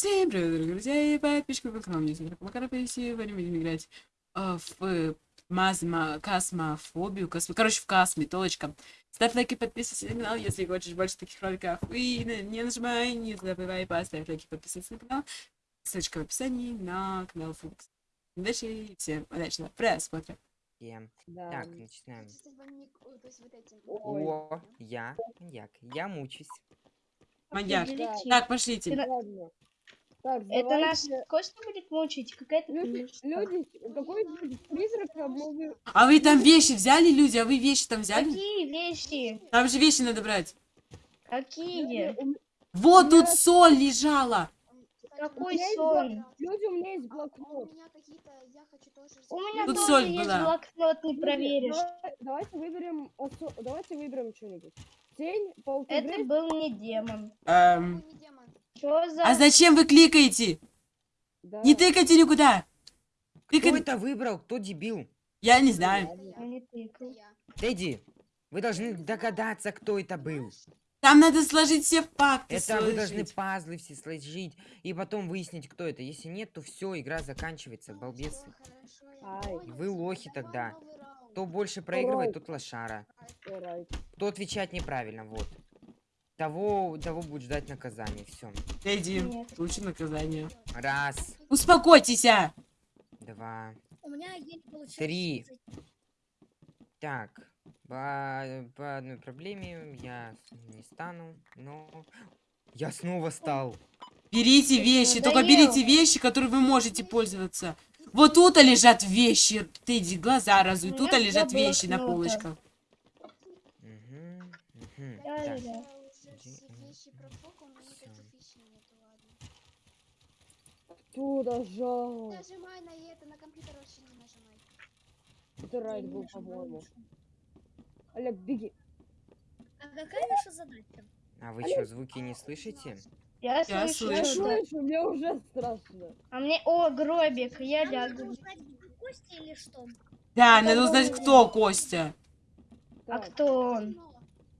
Всем привет, дорогие друзья и подписчики в канал. Мне зовут Макар Сегодня будем играть э, в мазма, космофобию, космо... короче, в косме, точка. Ставь лайк и подписывайся на канал, если хочешь больше таких роликов. И не нажимай, не забывай поставить лайк и подписываться на канал. Ссылочка в описании на канал Фукс. Удачи всем удачного просмотра. Всем. Да. Так, начинаем. О, я маньяк. Я мучусь. Маньяк. Так, пошлите. Так, Это наш давайте. Костя будет мучить, какая-то Люди, люди, какой-нибудь призрак обмолвил. А вы там вещи взяли, люди? А вы вещи там взяли? Какие вещи? Там же вещи надо брать. Какие? Вот тут соль лежала. Какой соль? Люди, у меня есть блокнот. у меня какие-то, я хочу тоже... У меня Тут тоже соль есть была. блокнот, не Люди, проверишь. давай- Давайте выберем, давайте выберем что-нибудь. Тень, Это полтергейст. был не демон. Эм, Ой, не демон. Что за... а зачем вы кликаете? Да. Не тыкайте никуда. Кто Тыкать... это выбрал? Кто дебил? Я не знаю. Я, не. Тедди, вы должны догадаться, кто это был. Там надо сложить все факты. Это вы должны сложить. пазлы все сложить и потом выяснить, кто это. Если нет, то все, игра заканчивается, понял. Вы лохи тогда. Кто больше проигрывает, тот лошара. Кто отвечать неправильно, вот. Того, того будет ждать наказание. Все. Эдди, Нет. получи наказание. Раз, Успокойтесь, а! два, У меня получился. Три. Так, по, по одной проблеме я не стану, но я снова стал. Берите вещи, только надоел. берите вещи, которые вы можете пользоваться. Вот тут лежат вещи. Ты иди, глаза разуй. Тут меня лежат вещи на полочках. Мгм, мгм. Да, Так, да. Я уже Иди, все м, вещи профокал, но всё. никаких вещей нету, ладно. Кто нажал? Нажимай на это, на компьютер вообще не нажимай. Это райд был, по-моему. Олег, беги. А какая наша задача? А вы что, звуки не слышите? Я Я слышу. Я слышу. это. слышу, мне уже страшно. А мне... О, гробик, я Нам лягу. нужно узнать, Костя или что? Да, Это надо узнать, кто Костя. А кто он?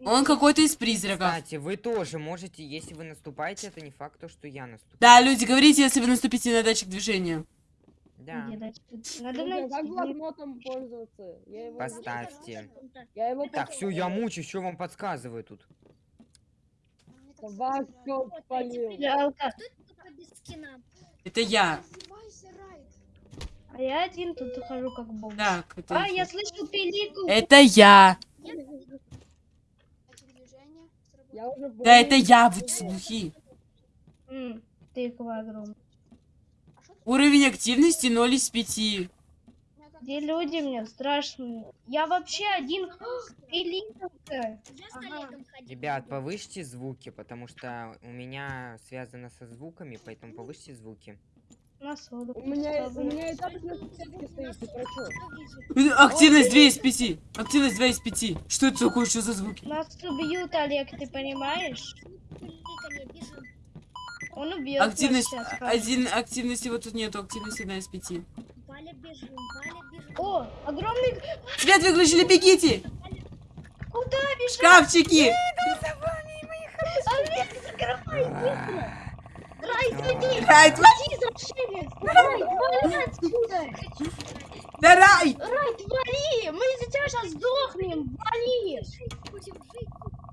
Он какой-то из призраков. Кстати, вы тоже можете, если вы наступаете, это не факт, то, что я наступлю. Да, люди, говорите, если вы наступите на датчик движения. Да. Надо а как блокнотом пользоваться? Я его, Поставьте. я его Так, все, я мучаюсь, что вам подсказываю тут? Вас спалил? Только без скина? Это я. А я один тут хожу как бомж. Так, это, А, я слышу пилику. это я. Я уже Да, это я, вы слухи. М, Тыква огромная. Уровень активности 0 из 5. Где люди мне страшно. Я вообще один. Ага. Ходил. Ребят, повысьте звуки, потому что у меня связано со звуками, поэтому повысьте звуки. На соду. У меня, у меня и так на сетке стоит, ты про чё? Активность 2 из 5. Активность 2 из 5. Что это такое? Что за звуки? Нас убьют, Олег, ты понимаешь? Бежим. Он убьет нас Активность сейчас. один, активности вот тут нету, активности 1 из 5. Валя, бежим. Валя, бежим. О, огромный... Свет выключили, бегите! Куда бежать? Шкафчики! Олег, закрывай быстро! Рай, иди! Райт, Иди, извращенец! Рай, вали отсюда! да рай! Рай, вали! Мы из-за тебя сейчас сдохнем! Вали!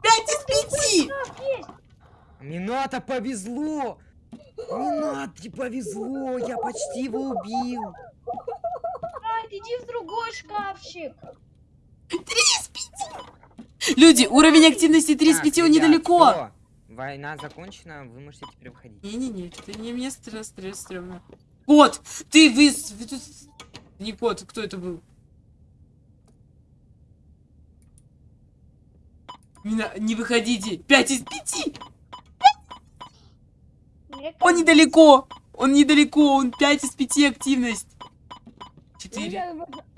5 из 5! Шкаф есть! Мината повезло! Минате повезло! Я почти его убил! Рай, иди в другой шкафчик! Люди, уровень активности 3 из Так, 5, он ребят, недалеко. Война закончена, вы можете теперь выходить. Не-не-не, это не мне стресс, стресс, стрёмно. Кот! Ты, вы. Не кот, кто это был? Не, выходите! 5 из 5! Мне Он недалеко! Он недалеко, он 5 из 5 активность. 4. Люди,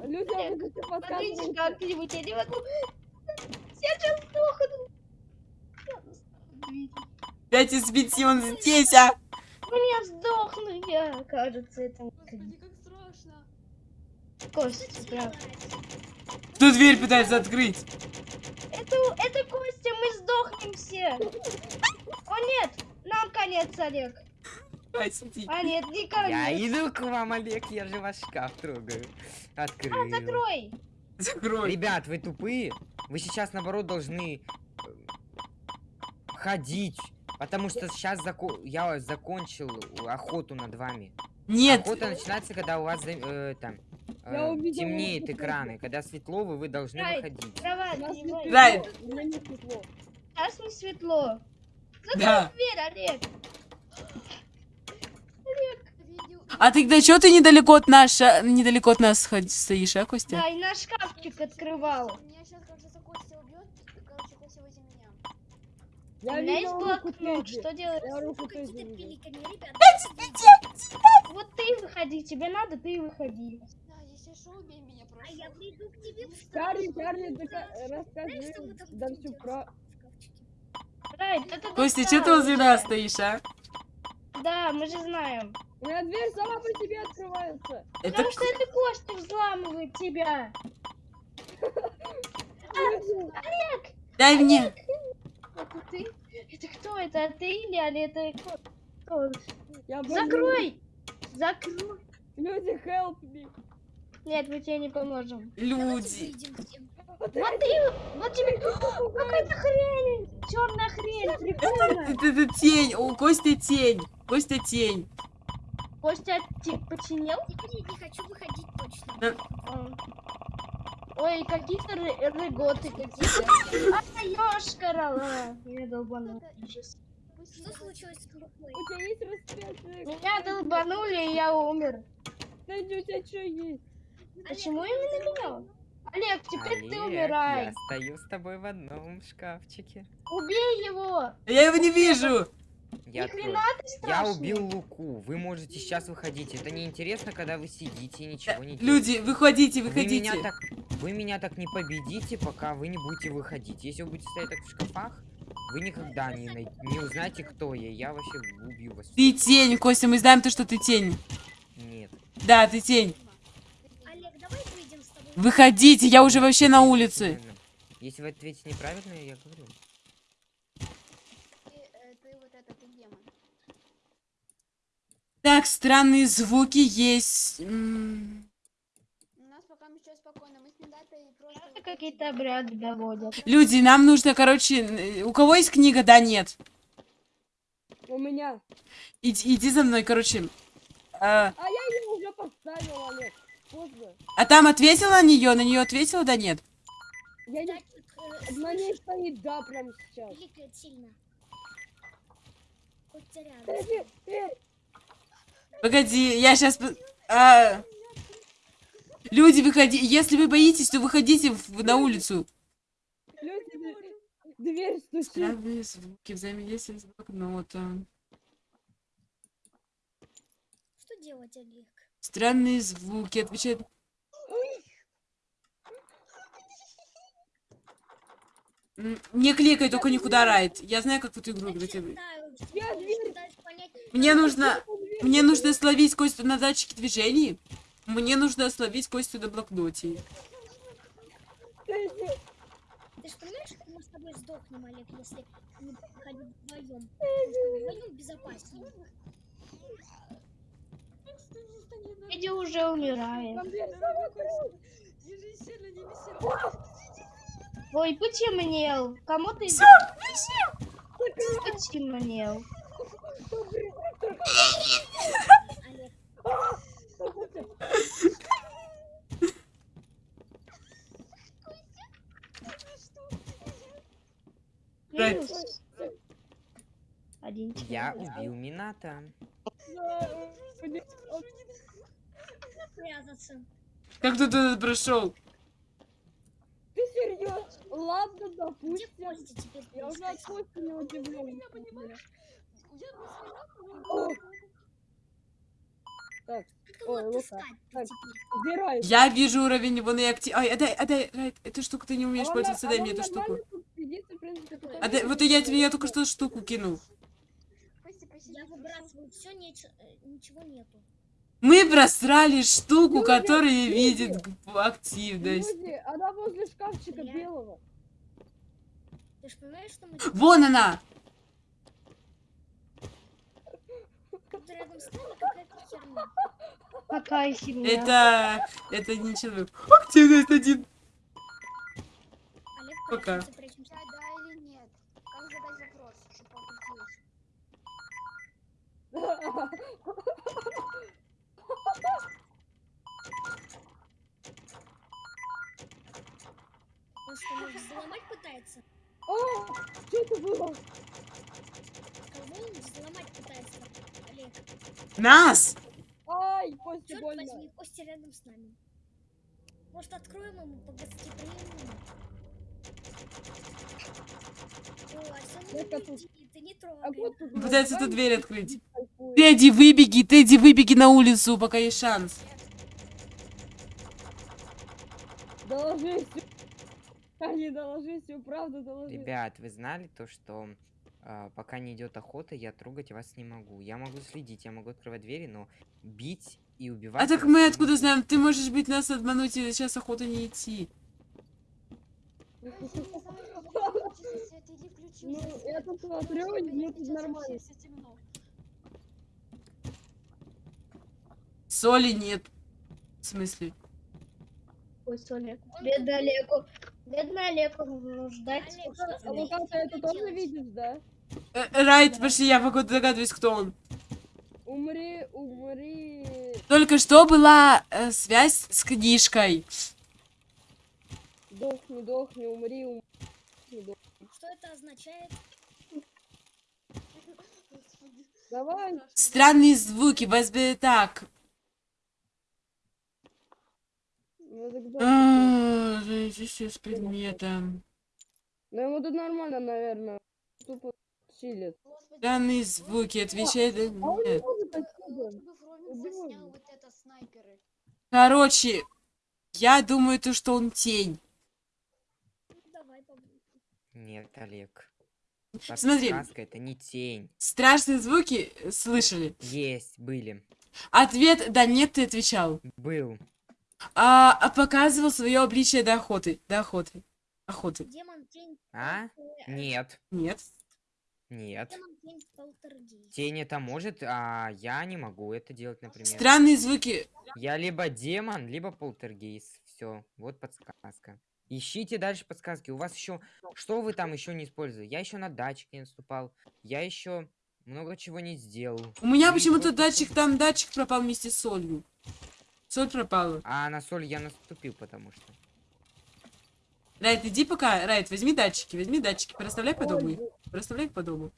люди, Смотрите, подсказываете? как-нибудь, я не могу... Я сейчас сдохну! 5 из 5, он здесь, а! Мне сдохну я, кажется, это... Господи, как страшно. Костя, прям. Кто дверь пытается открыть? Это, это Костя, мы сдохнем все. О нет, нам конец, Олег. А, нет, не ко Я иду к вам, Олег, я же ваш шкаф трогаю. Открыл. А, закрой. Закрой. Ребят, вы тупые. Вы сейчас, наоборот, должны э, ходить. Потому что сейчас я закончил охоту над вами. Нет, Охота начинается, когда у вас э, там э, темнеет экраны. Когда светло, вы, вы должны Ай. выходить. Не. Да. светло, меня не светло. Сейчас не светло. да. Дверь, Олег. Видео... А ты когда что ты недалеко от нас, недалеко от нас стоишь, а, Костя? Да, и наш шкафчик открывал. Меня сейчас, кажется, Костя убьет. Короче, Костя возле меня. У Я меня есть блокнот. Что делать? Я руку какие-то видел. пеликами, ребят. Вот ты выходи. Тебе надо, ты выходи. Да, если что, убей меня просто. А я приду к тебе в Чарли. Чарли, да будете всю про... Костя, что ты возле нас стоишь, а? Да, мы же знаем. У меня дверь сама по себе открывается. Это Потому что это Костя взламывает тебя. дай мне. Это ты? Это кто? Это ты или Али? Это кто? Я боюсь. Закрой! Закрой! Люди, help me. Нет, мы тебе не поможем. Люди. Вот ты, вот тебе... Какая-то хрень! Черная хрень, прикольно. Это, это тень. У Костя тень. Костя тень. Костя ти- починил? Я не хочу выходить точно. А. Ой, какие-то ры- рыготы какие-то. А, ёшкарала. Я долбану. Ужас. Что случилось с? У тебя есть распятие? Меня долбанули, и я умер. Найди, у тебя что есть? Почему именно меня? Олег, теперь ты Олег, умирай. я стою с тобой в одном шкафчике. Убей его. Я его не вижу. Я, ты я убил Луку. Вы можете сейчас выходить. Это неинтересно, когда вы сидите и ничего не делаете. Люди, выходите, Вы выходите. меня, так, вы меня так не победите, пока вы не будете выходить. Если вы будете стоять так в шкафах, вы никогда не, най- не узнаете, кто я. Я вообще убью вас. Ты тень, Костя, мы знаем то, что ты тень. Нет. Да, ты тень. Олег, давай выйдем с тобой. Выходите, я уже вообще на улице. Если вы ответите неправильно, я говорю. Ты, э, ты вот это, ты демон. Так, странные звуки есть. М, У нас пока ничего спокойно. Мы с Миндатой просто... Это какие-то обряды доводят. Люди, нам нужно, короче, у кого есть книга? Да, нет. У меня. Иди, иди за мной, короче. А, А я ее уже поставил, Олег. Поздно. а там ответила на нее? На нее ответила? Да, нет. Я не... На ней стоит да прямо сейчас. пиликает сильно. Э, Погоди, я сейчас... Люди, выходи. Если вы боитесь, то выходите в- на улицу. люди, дверь стучит. Странные звуки, взаимодействие с блокнотом. Что делать, Олег? Странные звуки, отвечает... Не кликай, только никуда райт. Я знаю, как в эту игру играть. Мне нужно... Мне нужно словить Костю на датчике движений. Мне нужно словить Костю на блокноте. Ты же понимаешь, что мы с тобой сдохнем, Олег, если не ходить вдвоем? Вдвоем безопаснее. Иди уже умирает. Ой, потемнел. Кому ты... Потемнел. Олег, Один Я убил Мината. Как ты туда прошел? Ты серьезно? Ладно, допустим. Я уже от Кости не удивлен. Так, Кого Ой, Лука. отыскать Так. теперь? убирай. Я вижу уровень, вон и актив... Ай, отдай, отдай, Райт, эту штуку ты не умеешь А он пользоваться, на- дай а мне эту штуку. сидит, принципе, Отдай, что- вот я тебе я только что штуку кинул. Костя, посиди, Я хорошо? выбрасываю все, ничего нету. Мы просрали штуку, Люди, которая люди. видит активность. Люди, она возле шкафчика Я- белого. Ты же понимаешь, что мы Вон она! тут рядом рядом с нами какая-то херня. Какая херня. Это... Это не человек. А есть один? Олег, Пока. Он взломать пытается? О, что это было? Кого он взломать пытается? Нас! Ай, Костя, больно. возьми, Костя рядом с нами. Может, откроем ему по гостеприимному? А Пытается эту дверь открыть. Тедди, выбеги, Тедди, выбеги на улицу, пока есть шанс. Доложись. Они доложись, всю правду доложись. Ребят, вы знали то, что а, пока не идет охота, я трогать вас не могу. Я могу следить, я могу открывать двери, но бить и убивать. А так мы откуда знаем? Ты можешь быть нас обмануть и сейчас охота не идти. Ну, я тут смотрю, мне тут нормально. Соли нет. В смысле? Ой. Бедный Олегу. Бедный Олегу нуждается. А ты вот ты это тоже видишь, да? Э, Райт, пошли, я пока догадываюсь, кто он. Умри, умри. Только что была э, связь с книжкой. Дохни, дохни, умри, умри. дохни. Что это означает? Давай. Странные звуки, возьми так. Ну, тогда А, Зависит с предметом. Ну ему тут нормально, наверное. Тупо чилит. Господи, Странные звуки, отвечай да А нет. Короче, я думаю, то, что он тень. Ну. Нет, Олег. Смотри. Подсказка, это не тень. Страшные звуки э, слышали. Есть, были. Ответ «да нет» ты отвечал. Был. А, а показывал свое обличие до охоты. До охоты. Охоты. Демон тень. А? Нет. Нет. Нет. Демон тень это может, а я не могу это делать, например. Странные звуки. Я либо демон, либо полтергейст. Все, вот подсказка. Ищите дальше подсказки. У вас еще... Что вы там еще не использовали? Я еще на датчик не наступал. Я еще много чего не сделал. У меня почему-то датчик, там датчик пропал вместе с солью. Соль пропала. А на соль я наступил, потому что. Райт, иди пока. Райт, возьми датчики, возьми датчики. Переставляй по дому. Ой, Переставляй их по дому.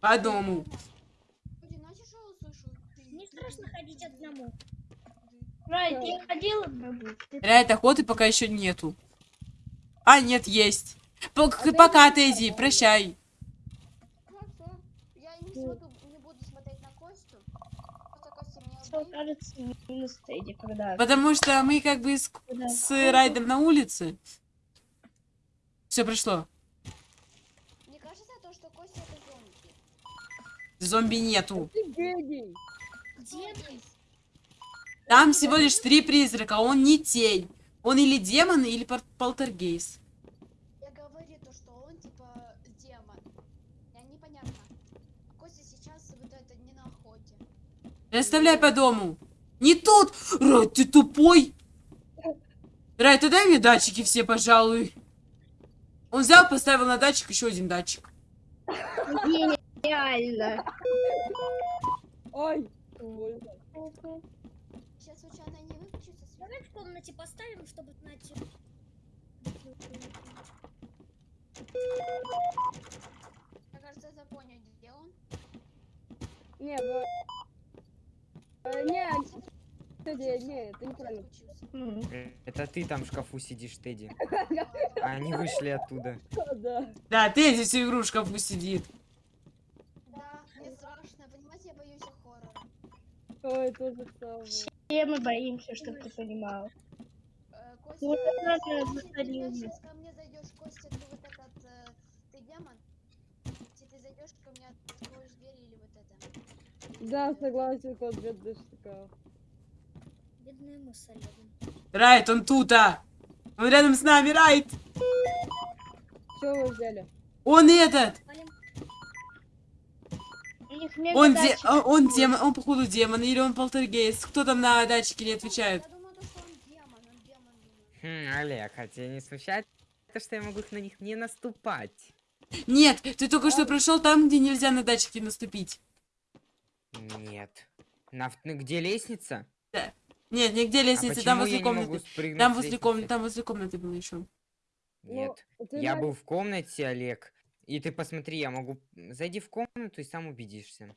По дому. Не страшно ходить одному. Райт, я ходила бы. Райт, охоты пока еще нету. А, нет, есть. Пок- ты пока, иди Тедди, прощай. Хорошо. Я не смотрю, не буду смотреть на Костю. Просто Кажется минус Тедди, когда... Потому что мы как бы с, когда- с Райдом на улице. Все прошло. Мне кажется, то, что Костя это зомби. Зомби нету. Демон? Там всего лишь три призрака, он не тень. Он или демон, или полтергейст. Я говорю то, что он типа демон. Я непонятно. А Костя сейчас вот это не на охоте. Оставляй по дому. Не тут! Райт, ты тупой! Райт, ты дай мне датчики все, пожалуй. Он взял, поставил на датчик еще один датчик. Гениально. Ой. Сейчас случайно не выключится. Давай в комнате поставим, чтобы знать. Мне кажется, я понял, где он. Не, Э, не, Кстати, не, это неправильно. Это ты там в шкафу сидишь, Тедди. А они вышли оттуда. Да. Да, Тедди всю игру в шкафу сидит. Да, мне страшно. Понимаете, я боюсь хоррора. Ой, тоже самое. Все мы боимся, чтобы ты понимал. Костя, ты сейчас ко мне зайдешь, Костя, ты вот этот, э, ты демон? Зайдешь ко мне, откроешь дверь или вот это? Да, согласен, кот бедный мы с Олегом. Райт, он тут, а! Он рядом с нами, Райт! Что вы взяли? Он этот! Он, де... он демон, он походу демон, или он полтергейст. Кто там на датчике не отвечает? Я думаю, то, что он демон, он демон. думаю. Хм, Олег, а тебя не смущает то, что я могу на них не наступать? Нет, ты только что прошел там, где нельзя на датчики наступить. Нет. На, где лестница? Нет, нигде а лестницы, почему там я возле не могу комнаты. спрыгнуть Там возле комнаты, там возле комнаты было еще. Нет. Ну, Я был в комнате, Олег. И ты посмотри, я могу... Зайди в комнату и сам убедишься.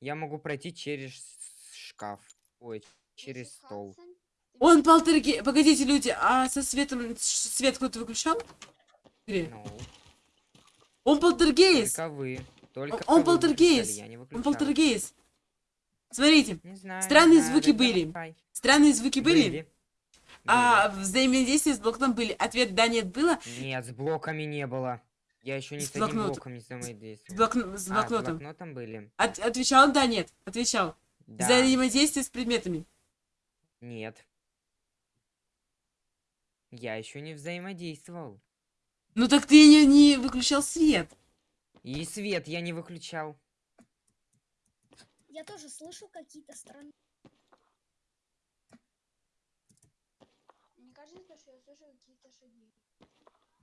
Я могу пройти через шкаф. Ой, через стол. Он полтергейст. Погодите, люди, а со светом свет кто-то выключал? Или? Он полтергейст. только вы. Только он полтергейст. не Он выключал. полтергейст. Смотрите, Не знаю, не Странные знаю, звуки были. давай. странные звуки были, Были. а взаимодействие с блоком были. Ответ да, нет было. Нет, с блоками не было. Я еще ни С с блокнот- блоком не С, взаимодействовал. блок... с А, с блокнотом. блокнотом были. От- Отвечал да, нет. Отвечал. Да. Взаимодействие с предметами. Нет. Я еще не взаимодействовал. Ну так ты не, не выключал свет. И свет я не выключал. Я тоже слышу какие-то странные... Мне кажется, что я слышу какие-то шаги.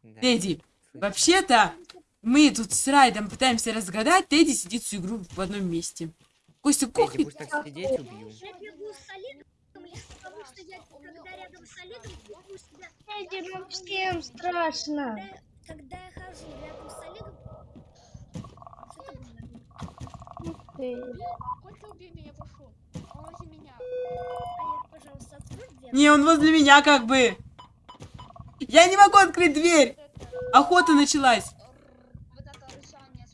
Да, Тедди, вообще-то мы тут с Райдом пытаемся разгадать. Тедди сидит всю игру в одном месте. Костя, Тедди, кухни. будешь так сидеть, убью. Я бегу с Олегом, потому что я, когда рядом с Олегом, бегу себя... Эдди, ну всем страшно. Когда, когда я хожу рядом с Олегом... Что ты говоришь? Ты. Хоть убей меня, прошу. Помоги меня. Олег, пожалуйста, открой дверь. Не, он возле меня как бы. Я не могу открыть дверь. Охота началась.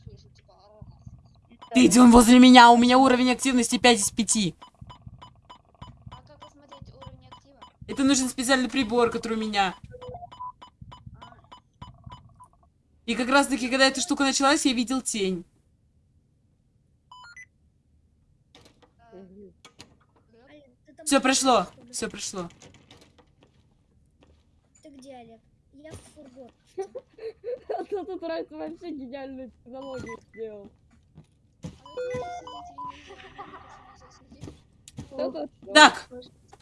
слышу, типа. Тедди, он возле меня. У меня уровень активности 5 из 5. Это нужен специальный прибор, который у меня. И как раз таки, когда эта штука началась, я видел тень. Все прошло. Все прошло. Ты где, Олег? Я в фургон. А то тут Райт вообще гениальную технологию сделал. а Так,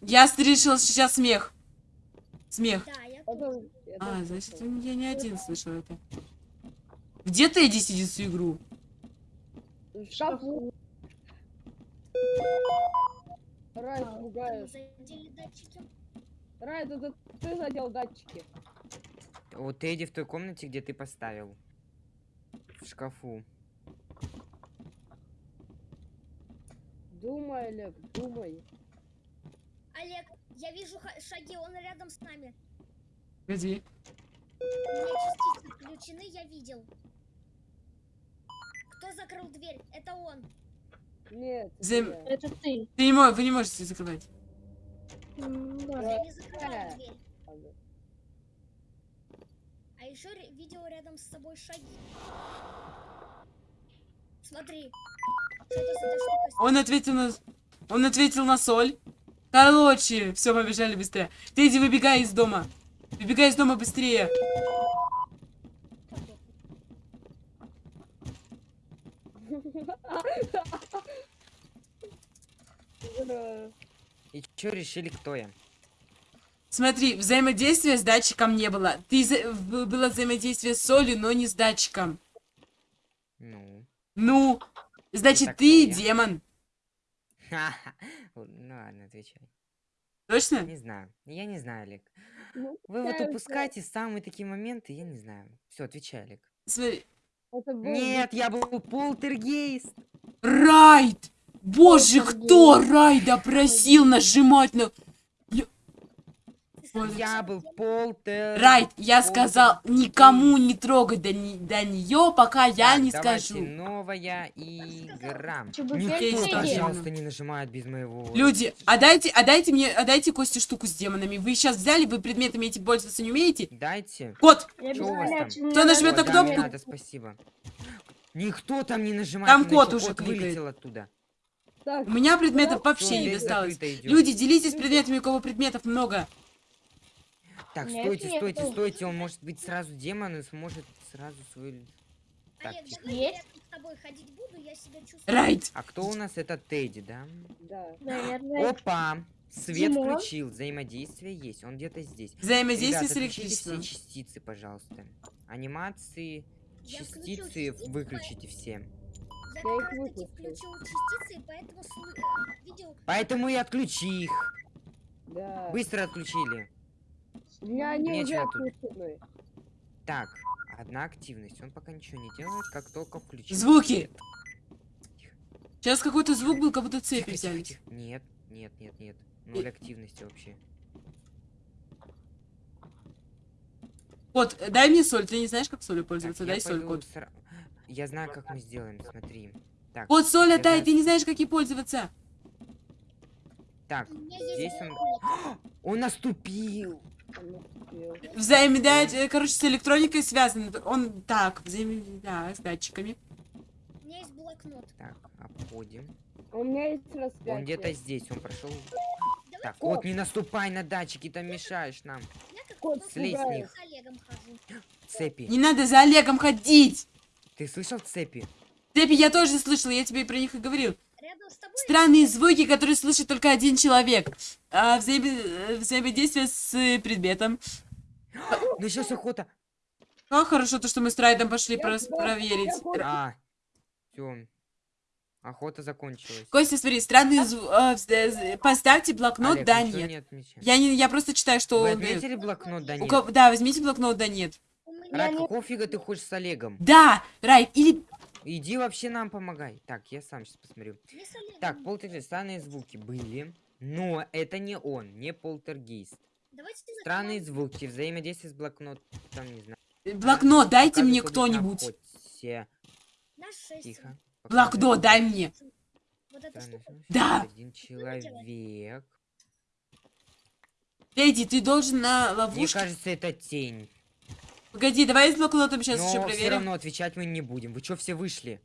я слышал сейчас смех. Смех. Да, я Это- тоже. это А, значит, я не один слышал это. Где Тедди сидит всю игру? В шкафу. Райт, Там пугаешь. Райт, это ты задел датчики. Вот Тедди в той комнате, где ты поставил. В шкафу. Думай, Олег, думай. Олег, я вижу шаги, он рядом с нами. Погоди. У меня частицы включены, я видел. Кто закрыл дверь? Это он. Нет. Зем-. Это ты. Ты не можешь, вы не можете закрывать. Да. Я не закрывал Э. дверь. А еще видел рядом с собой шаги. Смотри. Он ответил на... Он ответил на соль. Короче, все, побежали быстрее. Тедди, выбегай из дома. Выбегай из дома быстрее. И чё решили, кто я? Смотри, взаимодействия с датчиком не было. Ты за- было взаимодействие с солью, но не с датчиком. Ну. Ну, значит, ты демон. Ну ладно, отвечай. Точно? Не знаю. Я не знаю, Олег. Ну, Вы вот упускаете самые такие моменты, я не знаю. Все, отвечай, Олег. Смотри. Это был Нет, я был полтергейст. Райд! Боже, кто Райда просил нажимать на... Я был полтер... Райд, я полтер- сказал никому не трогать до, не- до нее, пока я Так, не скажу. новая игра. Никто, пожалуйста, не нажимает без моего... Люди, а дайте, а дайте мне, а дайте Косте штуку с демонами. Вы сейчас взяли, вы предметами этим пользоваться не умеете? Дайте. Кот, Кто нажмет на да, не кнопку? надо, спасибо. Никто там не нажимает. Там кот уже вылетел оттуда. Так, у меня предметов Всё, вообще не дверь досталось. Люди, делитесь предметами, у кого предметов много. Так, Нет, стойте, нет, стойте, ну. стойте. Он может быть сразу демон и сможет сразу свою... Так, Олег, давай Есть? рядом с тобой ходить буду, я себя чувствую. Райт. А кто у нас? Это Тедди, да? Да. Наверное. Опа! Свет Димон? включил, взаимодействие есть, он где-то здесь. Взаимодействие Ребят, с электричеством. все частицы, пожалуйста. Анимации, Я частицы частицы, выключите все. Я Я их выключил. включил частицы, и поэтому видел... Поэтому и отключи их. Да. Быстро отключили. Меня они уже отключены. Так, одна активность. Он пока ничего не делает, как только включил. Звуки. Сейчас какой-то звук был, как будто цепи Тихо, тихо. Нет, нет, нет, нет. Ноль активности вообще. Кот, э, дай мне соль. Ты не знаешь, как солью Так, пользоваться? я Дай соль, кот. сра- Я знаю, как мы сделаем, смотри. Так, Кот, соль отдай, знаю, ты не знаешь, как ей пользоваться. так, здесь... он... Он наступил! Взаимодать, э, короче, с электроникой связано. Он так, взаимодать с датчиками. У меня есть блокнот. Так, обходим. У меня есть распятие. Он где-то здесь, он прошел. Давай Так, Кот. вот не наступай на датчики, там мешаешь нам. Кот, слезь с них. с Олегом хожу. Цепи. Не надо за Олегом ходить. Ты слышал цепи? Цепи я тоже слышала, я тебе про них и говорил. Странные звуки, которые слышит только один человек. А, э, взаимодействие с э, предметом. Ну сейчас охота. Как хорошо то, что мы с Райдом пошли кот, проверить. А, все. Охота закончилась. Костя, смотри, странные звуки. Поставьте блокнот, Олег, да, нет. не отмечай. Я, не, я просто читаю, что Вы он отметили блокнот, да У нет? кого- Да, возьмите блокнот, да, нет. У не- какого фига ты хочешь с Олегом? Да, Райд, или... Иди вообще нам помогай. Так, я сам сейчас посмотрю. Так, полтергейст, странные звуки были. Но это не он, не полтергейст. Странные звуки, взаимодействие с блокнотом, не знаю. Блокнот дайте мне кто-нибудь. Тихо. Блокнот дай мне. Да. Один человек. Эдди, ты должен на Мне ловушке... кажется, это тень. Погоди, давай с блокнотом сейчас Но еще все проверим. равно отвечать мы не будем. Вы что все вышли?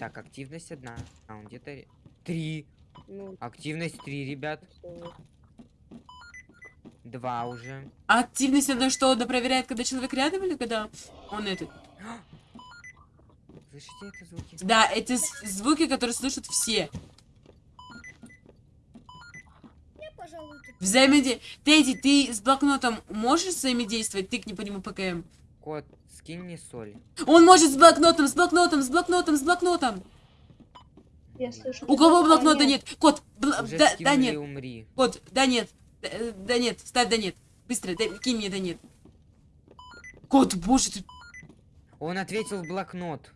Так, активность одна. А, он где-то... Три. Ну, Активность три, ребят. что? Два уже. А активность она что, она проверяет, когда человек рядом или когда он этот? Слышите это звуки? Да, эти звуки, которые слышат все. Я, пожалуй, тут... Взаимодействие. Тедди, ты с блокнотом можешь взаимодействовать? Тыкни по нему ПКМ. Кот, скинь мне соль. Он может с блокнотом, с блокнотом, с блокнотом, с блокнотом. Я слышу. У кого блокнота нет. нет? Кот, бл- да, да нет. умри. Кот, да нет. Да, э, да нет, ставь да нет. Быстро, дай- кинь мне да нет. Кот, боже ты. Он ответил в блокнот.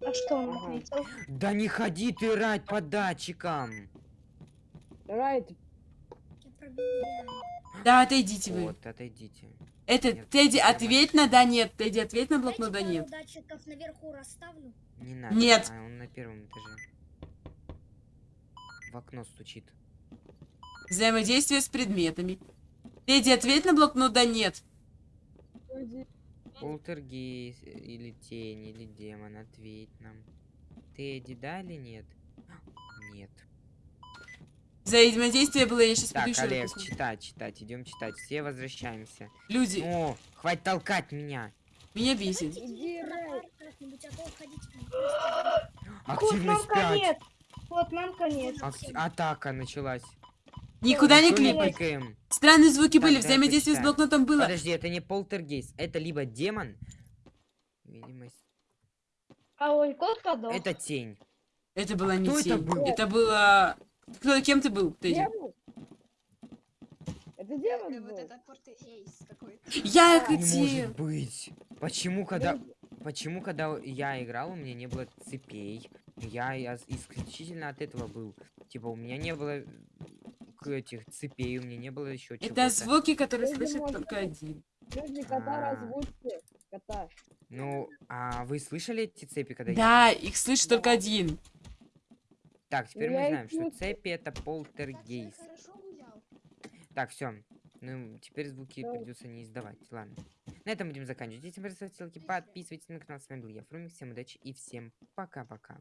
А что он ответил? Да не ходи ты рать по датчикам. Райт. Да, отойдите вы. Вот, отойдите. Это, Нет, Тедди, ответь на да нет. Тедди, ответь на блокнот да нет. датчиков наверху расставлю. Не надо. Нет. А, он на первом этаже. В окно стучит. Взаимодействие с предметами. Тедди, ответь на блокнот да нет. уйди. Полтергейст э, или тень, или демон, ответь нам. Тедди, да или нет? Нет. Взаимодействие было, я сейчас Так, еще Олег, читать, читать, идем читать. Все возвращаемся. Люди, О, хватит толкать меня. меня бесит. Иди, а Активность 5. конец. Кот, нам конец. Ак- атака началась. Никуда не кликаем. Странные звуки Так, были, взаимодействие с блокнотом было. Подожди, это не полтергейст. Это либо демон. Видимость. А ой, кот подох. Это тень. Это была не кто это тень. был? Это было... Кто, кем ты был, Тедди? Демон? Это демон Вот был? это портейс какой-то. Я Не Не может быть. Почему, когда... Почему, когда я играл, у меня не было цепей? Я, я исключительно от этого был. Типа, у меня не было э, к- этих цепей, у меня не было еще чего-то. Это звуки, которые слышит только один. Подожди, кота А. разводьте. Кота. Ну, а вы слышали эти цепи, когда я... Да, их слышит только один. Так, теперь Я мы знаем, что цепи это полтергейст. гулял. Так, все. Ну, теперь звуки Да. придется не издавать. Ладно. На этом будем заканчивать. Если вам понравилось, ставьте лайки, подписывайтесь на канал. С вами был я, Фрумик. Всем удачи и всем пока-пока.